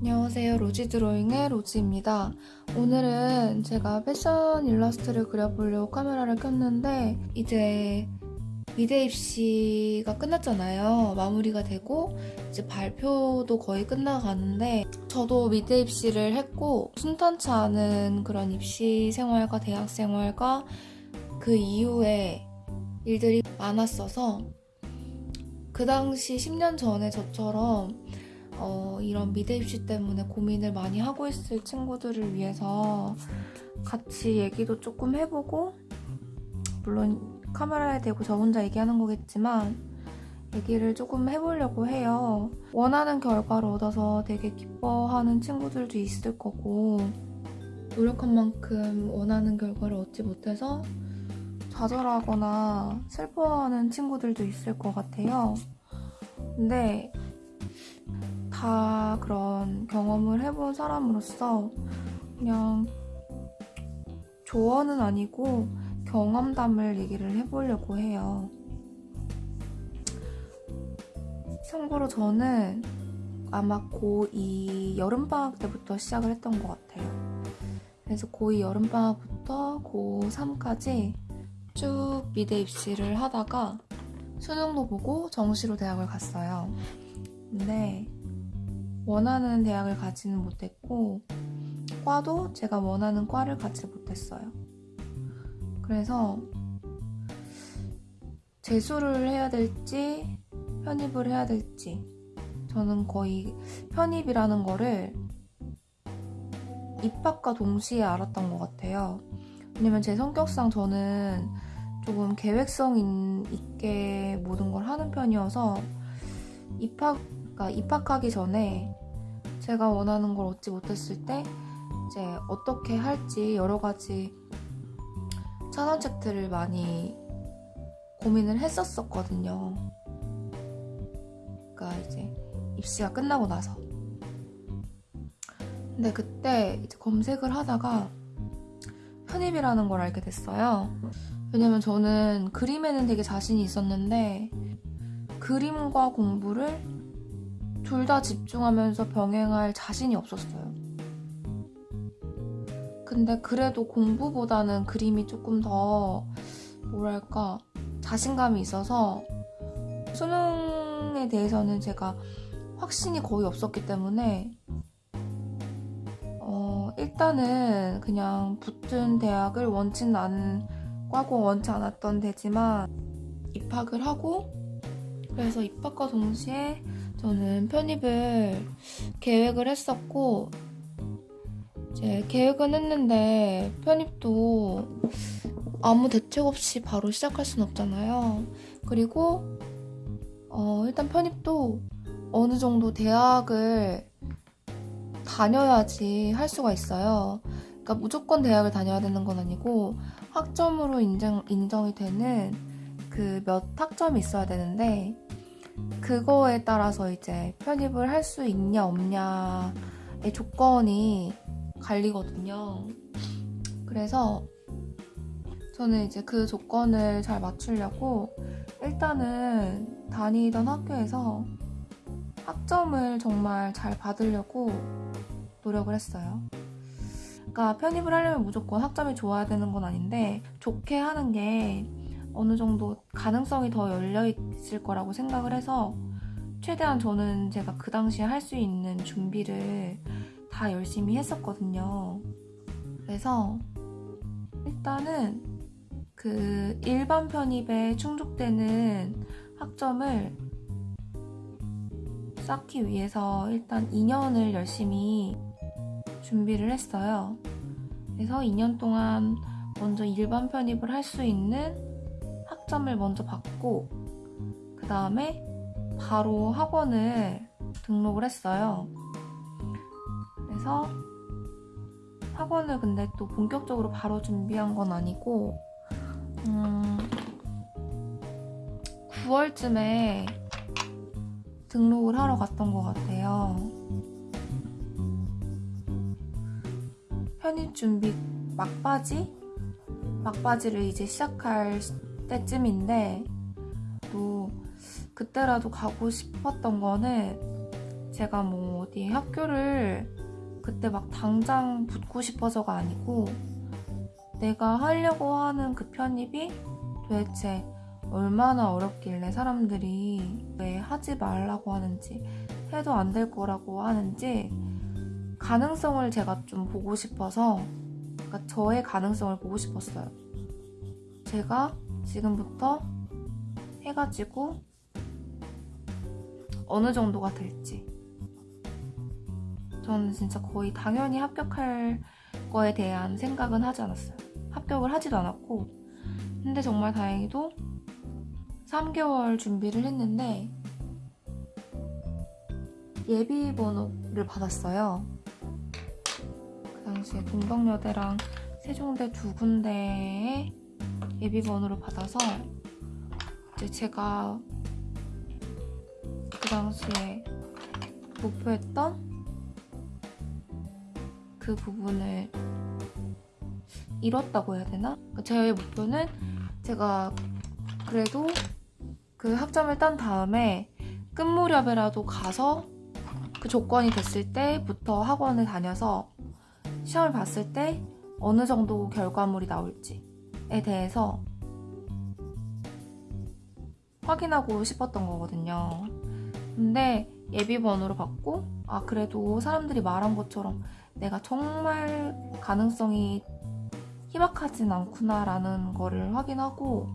안녕하세요. 로지 드로잉의 로지입니다. 오늘은 제가 패션 일러스트를 그려보려고 카메라를 켰는데 이제 미대 입시가 끝났잖아요. 마무리가 되고 이제 발표도 거의 끝나가는데 저도 미대 입시를 했고 순탄치 않은 그런 입시 생활과 대학 생활과 그 이후에 일들이 많았어서 그 당시 10년 전에 저처럼 어, 이런 미대 입시 때문에 고민을 많이 하고 있을 친구들을 위해서 같이 얘기도 조금 해보고 물론 카메라에 대고 저 혼자 얘기하는 거겠지만 얘기를 조금 해보려고 해요. 원하는 결과를 얻어서 되게 기뻐하는 친구들도 있을 거고 노력한 만큼 원하는 결과를 얻지 못해서 좌절하거나 슬퍼하는 친구들도 있을 것 같아요. 근데 다 그런 경험을 해본 사람으로서 그냥 조언은 아니고 경험담을 얘기를 해보려고 해요. 참고로 저는 아마 고2 여름방학 때부터 시작을 했던 것 같아요. 그래서 고2 여름방학부터 고3까지 쭉 미대 입시를 하다가 수능도 보고 정시로 대학을 갔어요. 근데 원하는 대학을 가지는 못했고 과도 제가 원하는 과를 가지 못했어요. 그래서 재수를 해야 될지 편입을 해야 될지 저는 거의 편입이라는 거를 입학과 동시에 알았던 것 같아요. 왜냐면 제 성격상 저는 조금 계획성 있게 모든 걸 하는 편이어서 입학, 그러니까 입학하기 전에 제가 원하는 걸 얻지 못했을 때 이제 어떻게 할지 여러 가지 찬원책들을 많이 고민을 했었었거든요. 그러니까 이제 입시가 끝나고 나서. 근데 그때 이제 검색을 하다가 편입이라는 걸 알게 됐어요. 왜냐면 저는 그림에는 되게 자신이 있었는데 그림과 공부를 둘 다 집중하면서 병행할 자신이 없었어요. 근데 그래도 공부보다는 그림이 조금 더 뭐랄까 자신감이 있어서 수능 에 대해서는 제가 확신이 거의 없었기 때문에 어, 일단은 그냥 붙은 대학을 원치는 않은 과고 원치 않았던 데지만 입학을 하고 그래서 입학과 동시에 저는 편입을 계획을 했었고 이제 계획은 했는데 편입도 아무 대책 없이 바로 시작할 순 없잖아요. 그리고 어, 일단 편입도 어느 정도 대학을 다녀야지 할 수가 있어요. 그러니까 무조건 대학을 다녀야 되는 건 아니고 학점으로 인정, 인정이 되는 그 몇 학점이 있어야 되는데 그거에 따라서 이제 편입을 할 수 있냐 없냐의 조건이 갈리거든요. 그래서 저는 이제 그 조건을 잘 맞추려고 일단은 다니던 학교에서 학점을 정말 잘 받으려고 노력을 했어요. 그러니까 편입을 하려면 무조건 학점이 좋아야 되는 건 아닌데 좋게 하는 게 어느 정도 가능성이 더 열려 있을 거라고 생각을 해서 최대한 저는 제가 그 당시에 할 수 있는 준비를 다 열심히 했었거든요. 그래서 일단은 그 일반 편입에 충족되는 학점을 쌓기 위해서 일단 2년을 열심히 준비를 했어요. 그래서 2년 동안 먼저 일반 편입을 할 수 있는 학점을 먼저 받고 그 다음에 바로 학원을 등록을 했어요. 그래서 학원을 근데 또 본격적으로 바로 준비한 건 아니고 음, 9월쯤에 등록을 하러 갔던 것 같아요. 편입 준비 막바지? 막바지를 이제 시작할 때쯤인데 또 그때라도 가고 싶었던 거는 제가 뭐 어디 학교를 그때 막 당장 붙고 싶어서가 아니고 내가 하려고 하는 그 편입이 도대체 얼마나 어렵길래 사람들이 왜 하지 말라고 하는지 해도 안 될 거라고 하는지 가능성을 제가 좀 보고 싶어서 그러니까 저의 가능성을 보고 싶었어요. 제가 지금부터 해가지고 어느 정도가 될지 저는 진짜 거의 당연히 합격할 거에 대한 생각은 하지 않았어요. 합격을 하지도 않았고 근데 정말 다행히도 3개월 준비를 했는데 예비 번호를 받았어요. 그 당시에 동덕여대랑 세종대 두 군데에 예비 번호를 받아서 이제 제가 그 당시에 목표했던 그 부분을 이뤘다고 해야 되나? 그러니까 제 목표는 제가 그래도 그 학점을 딴 다음에 끝 무렵에라도 가서 그 조건이 됐을 때부터 학원을 다녀서 시험을 봤을 때 어느 정도 결과물이 나올지에 대해서 확인하고 싶었던 거거든요. 근데 예비 번호를 받고 아 그래도 사람들이 말한 것처럼 내가 정말 가능성이 희박하진 않구나라는 거를 확인하고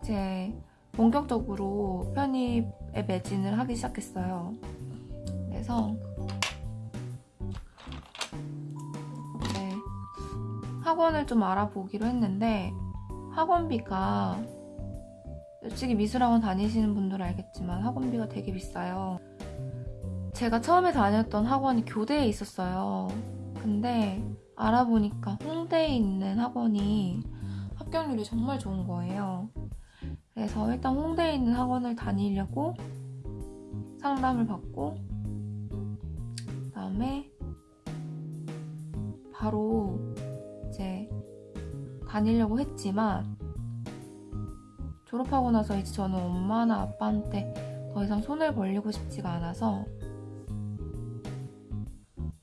이제 본격적으로 편입에 매진을 하기 시작했어요. 그래서 이제 학원을 좀 알아보기로 했는데 학원비가 솔직히 미술학원 다니시는 분들은 알겠지만 학원비가 되게 비싸요. 제가 처음에 다녔던 학원이 교대에 있었어요. 근데 알아보니까 홍대에 있는 학원이 합격률이 정말 좋은 거예요. 그래서 일단 홍대에 있는 학원을 다니려고 상담을 받고 그다음에 바로 이제 다니려고 했지만 졸업하고 나서 이제 저는 엄마나 아빠한테 더 이상 손을 벌리고 싶지가 않아서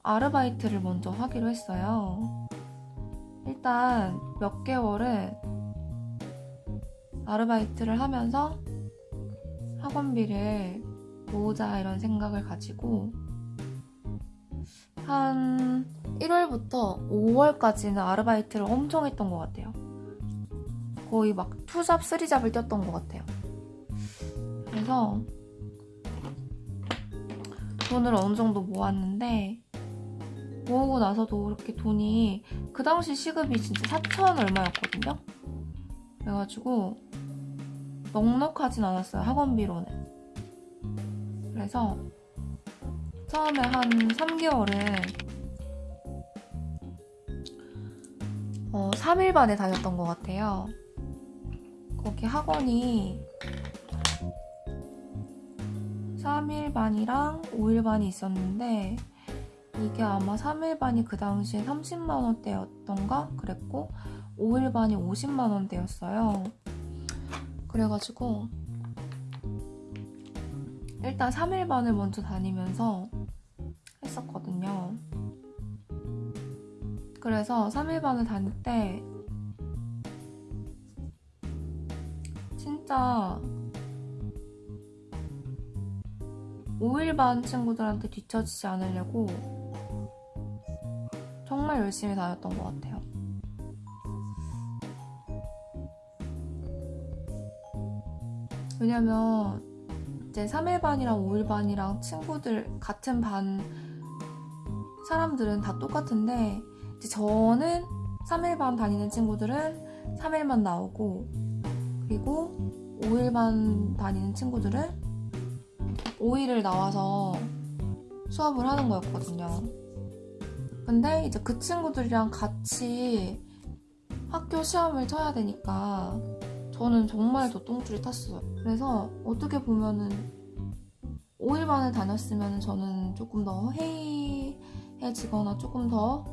아르바이트를 먼저 하기로 했어요. 일단 몇 개월은 아르바이트를 하면서 학원비를 모으자 이런 생각을 가지고 한 1월부터 5월까지는 아르바이트를 엄청 했던 것 같아요. 거의 막 투잡, 쓰리잡을 뛰었던 것 같아요. 그래서 돈을 어느 정도 모았는데 모으고 나서도 그렇게 돈이 그 당시 시급이 진짜 4천 얼마였거든요. 그래가지고 넉넉하진 않았어요 학원비로는. 그래서 처음에 한 3개월은 어, 3일 반에 다녔던 것 같아요. 거기 학원이 3일 반이랑 5일 반이 있었는데 이게 아마 3일 반이 그 당시에 30만 원대였던가 그랬고 5일 반이 50만 원대였어요. 그래가지고 일단 3일 반을 먼저 다니면서 했었거든요. 그래서 3일 반을 다닐 때 진짜 5일 반 친구들한테 뒤처지지 않으려고 정말 열심히 다녔던 것 같아요. 왜냐면 이제 3일 반이랑 5일 반이랑 친구들 같은 반 사람들은 다 똑같은데 이제 저는 3일 반 다니는 친구들은 3일만 나오고 그리고 5일 반 다니는 친구들은 5일을 나와서 수업을 하는 거였거든요. 근데 이제 그 친구들이랑 같이 학교 시험을 쳐야 되니까 저는 정말 더 똥줄이 탔어요. 그래서 어떻게 보면은 5일반을 다녔으면 저는 조금 더 해이해지거나 조금 더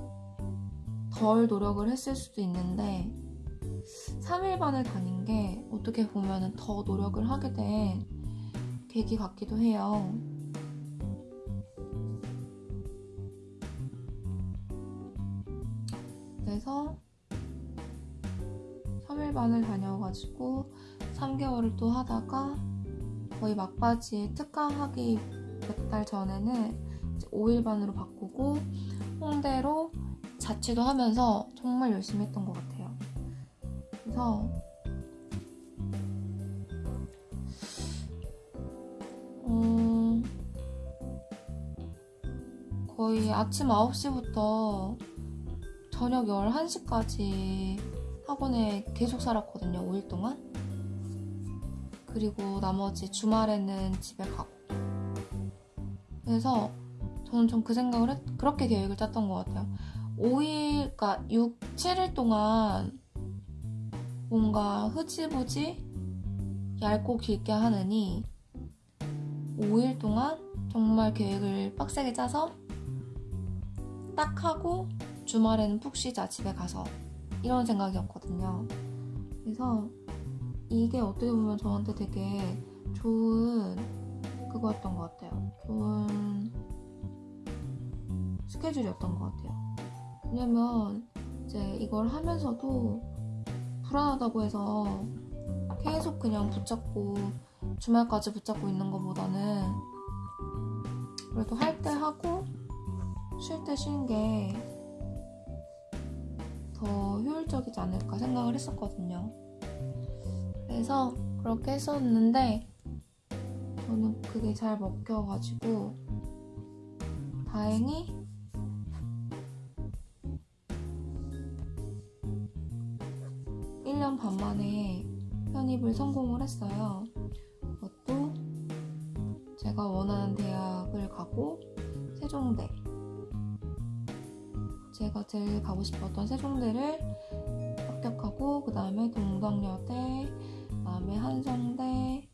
덜 노력을 했을 수도 있는데 3일반을 다닌 게 어떻게 보면 더 노력을 하게 된 계기 같기도 해요. 그래서 3일 반을 다녀가지고 3개월을 또 하다가 거의 막바지에 특강하기 몇 달 전에는 5일 반으로 바꾸고 홍대로 자취도 하면서 정말 열심히 했던 것 같아요. 그래서 음, 거의 아침 9시부터 저녁 11시까지 학원에 계속 살았거든요. 5일 동안. 그리고 나머지 주말에는 집에 가고. 그래서 저는 좀 그 생각을 했, 그렇게 계획을 짰던 것 같아요. 5일, 그러니까 6, 7일 동안 뭔가 흐지부지 얇고 길게 하느니 5일 동안 정말 계획을 빡세게 짜서 딱 하고 주말에는 푹 쉬자 집에 가서 이런 생각이었거든요. 그래서 이게 어떻게 보면 저한테 되게 좋은 그거였던 것 같아요. 좋은 스케줄이었던 것 같아요. 왜냐면 이제 이걸 하면서도 불안하다고 해서 계속 그냥 붙잡고 주말까지 붙잡고 있는 것보다는 그래도 할 때 하고 쉴 때 쉬는 게 더 효율적이지 않을까 생각을 했었거든요. 그래서 그렇게 했었는데 저는 그게 잘 먹혀가지고 다행히 일년반 만에 편입을 성공을 했어요. 그것도 제가 원하는 대학을 가고 세종대 제가 제일 가고 싶었던 세종대를 합격하고 그 다음에 동덕여대 그 다음에 한성대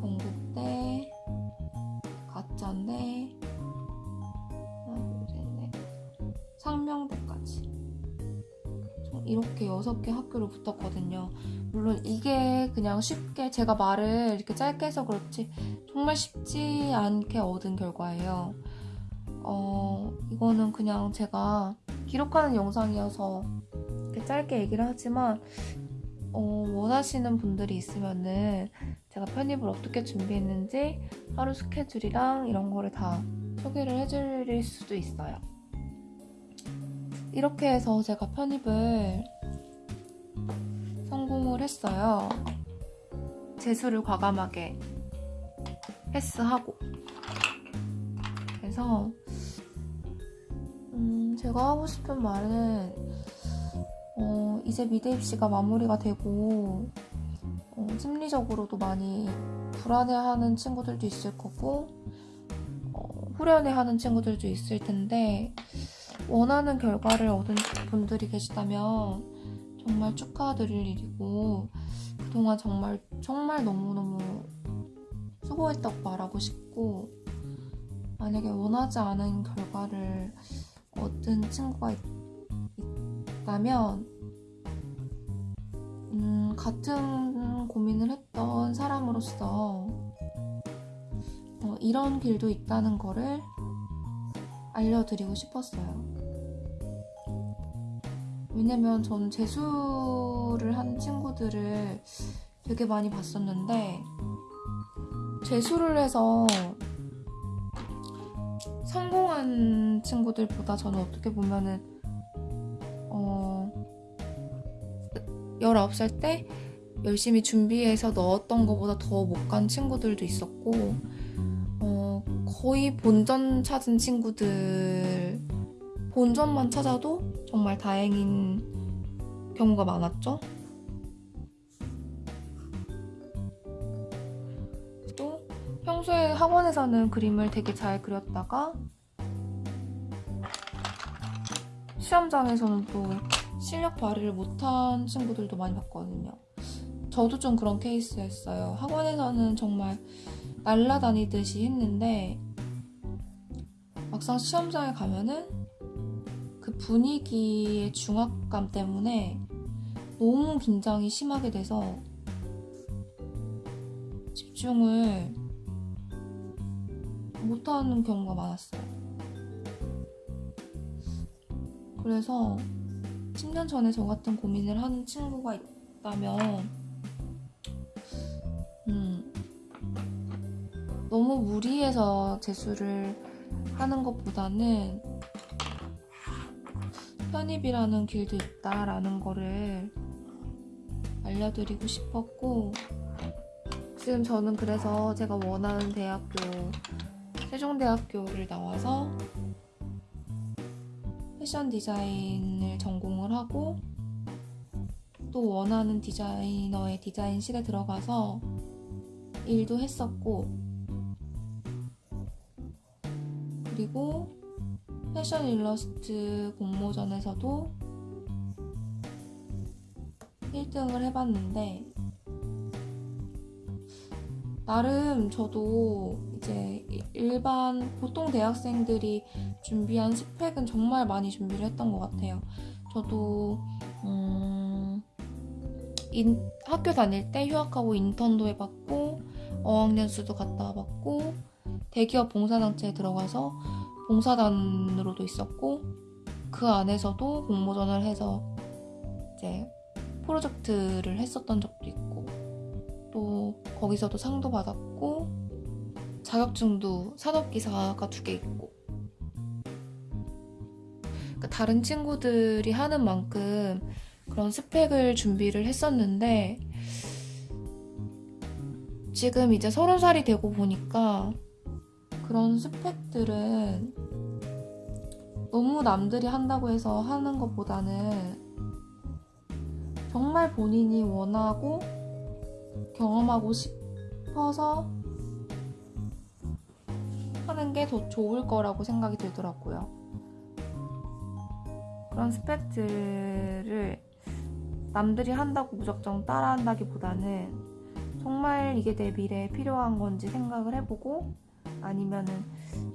건국대 가짜대 상명대까지. 총 이렇게 여섯 개 학교를 붙었거든요. 물론 이게 그냥 쉽게 제가 말을 이렇게 짧게 해서 그렇지 정말 쉽지 않게 얻은 결과예요. 어, 이거는 그냥 제가 기록하는 영상이어서 이렇게 짧게 얘기를 하지만 어, 원하시는 분들이 있으면은 제가 편입을 어떻게 준비했는지 하루 스케줄이랑 이런 거를 다 소개를 해드릴 수도 있어요. 이렇게 해서 제가 편입을 성공을 했어요. 재수를 과감하게 패스하고. 그래서 음, 제가 하고 싶은 말은 어, 이제 미대 입시가 마무리가 되고 어, 심리적으로도 많이 불안해하는 친구들도 있을 거고 어, 후련해하는 친구들도 있을 텐데 원하는 결과를 얻은 분들이 계시다면 정말 축하드릴 일이고 그동안 정말 정말 너무너무 수고했다고 말하고 싶고 만약에 원하지 않은 결과를 얻은 친구가 있, 있다면 음, 같은 고민을 했던 사람으로서 어, 이런 길도 있다는 거를 알려드리고 싶었어요. 왜냐면 전 재수를 한 친구들을 되게 많이 봤었는데 재수를 해서 성공한 친구들보다 저는 어떻게 보면은 어 19살 때 열심히 준비해서 넣었던 것보다 더 못 간 친구들도 있었고 어 거의 본전 찾은 친구들 본전만 찾아도 정말 다행인 경우가 많았죠. 평소에 학원에서는 그림을 되게 잘 그렸다가 시험장에서는 또 실력 발휘를 못한 친구들도 많이 봤거든요. 저도 좀 그런 케이스였어요. 학원에서는 정말 날라다니듯이 했는데 막상 시험장에 가면은 그 분위기의 중압감 때문에 너무 긴장이 심하게 돼서 집중을 못하는 경우가 많았어요. 그래서 10년 전에 저 같은 고민을 하는 친구가 있다면, 음, 너무 무리해서 재수를 하는 것보다는 편입이라는 길도 있다라는 거를 알려드리고 싶었고, 지금 저는 그래서 제가 원하는 대학교, 세종대학교를 나와서 패션 디자인을 전공을 하고 또 원하는 디자이너의 디자인실에 들어가서 일도 했었고 그리고 패션 일러스트 공모전에서도 1등을 해봤는데 나름 저도 이제 일반 보통 대학생들이 준비한 스펙은 정말 많이 준비를 했던 것 같아요. 저도 음, 인, 학교 다닐 때 휴학하고 인턴도 해봤고 어학연수도 갔다 와봤고 대기업 봉사단체에 들어가서 봉사단으로도 있었고 그 안에서도 공모전을 해서 이제 프로젝트를 했었던 적도 있고 또 거기서도 상도 받았고 자격증도 산업기사가 두 개 있고. 그러니까 다른 친구들이 하는 만큼 그런 스펙을 준비를 했었는데 지금 이제 서른 살이 되고 보니까 그런 스펙들은 너무 남들이 한다고 해서 하는 것보다는 정말 본인이 원하고 경험하고 싶어서 하는 게 더 좋을 거라고 생각이 들더라고요. 그런 스펙들을 남들이 한다고 무작정 따라한다기보다는 정말 이게 내 미래에 필요한 건지 생각을 해보고 아니면은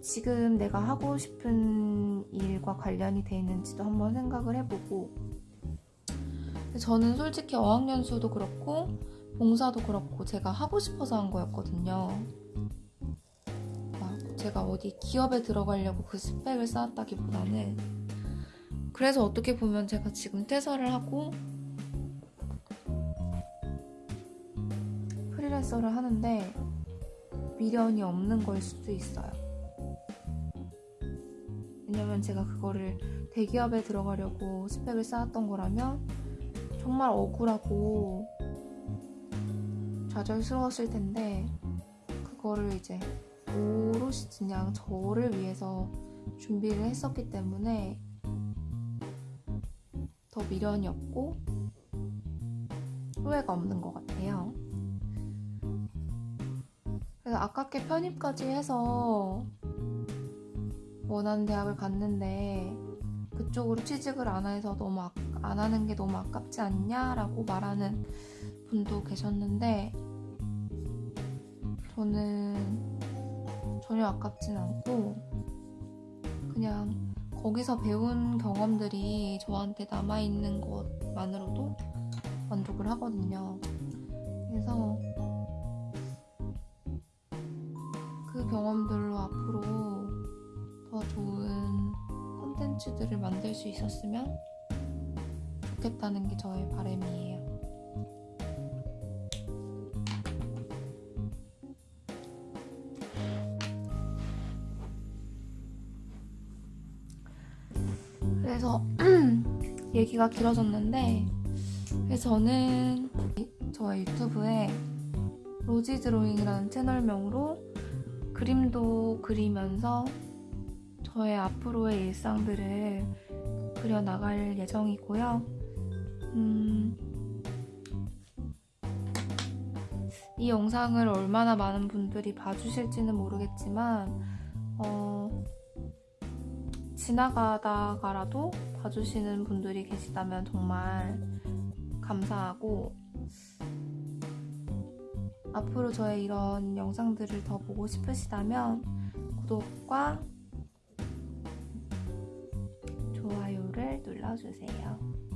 지금 내가 하고 싶은 일과 관련이 돼 있는지도 한번 생각을 해보고 저는 솔직히 어학연수도 그렇고 봉사도 그렇고 제가 하고 싶어서 한 거였거든요. 막 제가 어디 기업에 들어가려고 그 스펙을 쌓았다기보다는 그래서 어떻게 보면 제가 지금 퇴사를 하고 프리랜서를 하는데 미련이 없는 걸 수도 있어요. 왜냐면 제가 그거를 대기업에 들어가려고 스펙을 쌓았던 거라면 정말 억울하고 좌절스러웠을 텐데 그거를 이제 오롯이 그냥 저를 위해서 준비를 했었기 때문에 더 미련이 없고 후회가 없는 것 같아요. 그래서 아깝게 편입까지 해서 원하는 대학을 갔는데 그쪽으로 취직을 안 해서 너무 아, 안 하는 게 너무 아깝지 않냐라고 말하는 분도 계셨는데 저는 전혀 아깝진 않고 그냥 거기서 배운 경험들이 저한테 남아있는 것만으로도 만족을 하거든요. 그래서 그 경험들로 앞으로 더 좋은 콘텐츠들을 만들 수 있었으면 좋겠다는 게 저의 바람이에요. 얘기가 길어졌는데 그래서 저는 저의 유튜브에 로지 드로잉이라는 채널명으로 그림도 그리면서 저의 앞으로의 일상들을 그려나갈 예정이고요. 음, 이 영상을 얼마나 많은 분들이 봐주실지는 모르겠지만, 어, 지나가다가라도 봐주시는 분들이 계시다면 정말 감사하고, 앞으로 저의 이런 영상들을 더 보고 싶으시다면 구독과 좋아요를 눌러주세요.